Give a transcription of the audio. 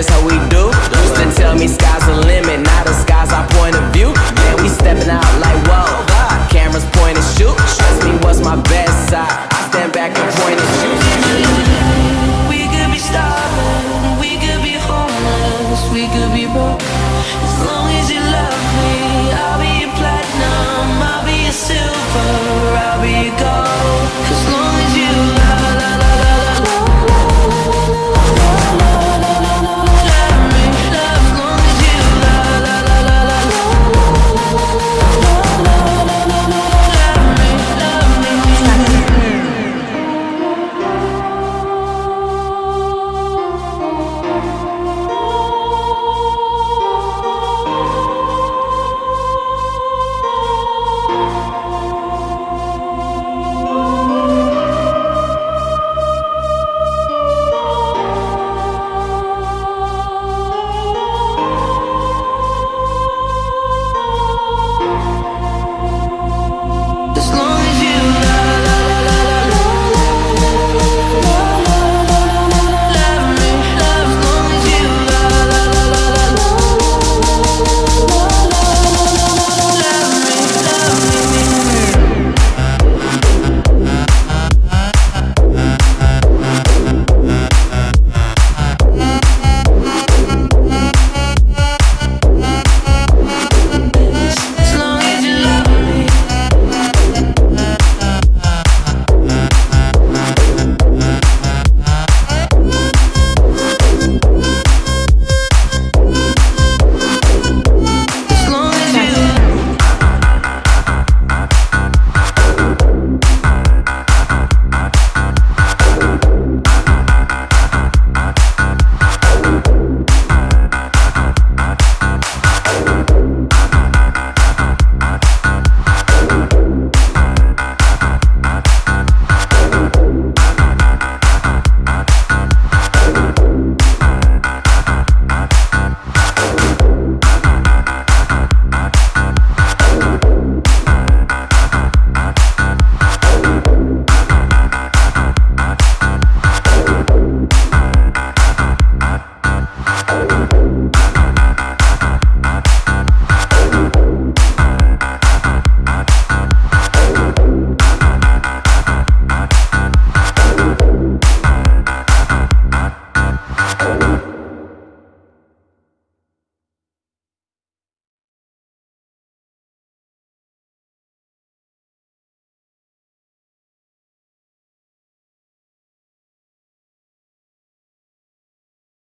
this how we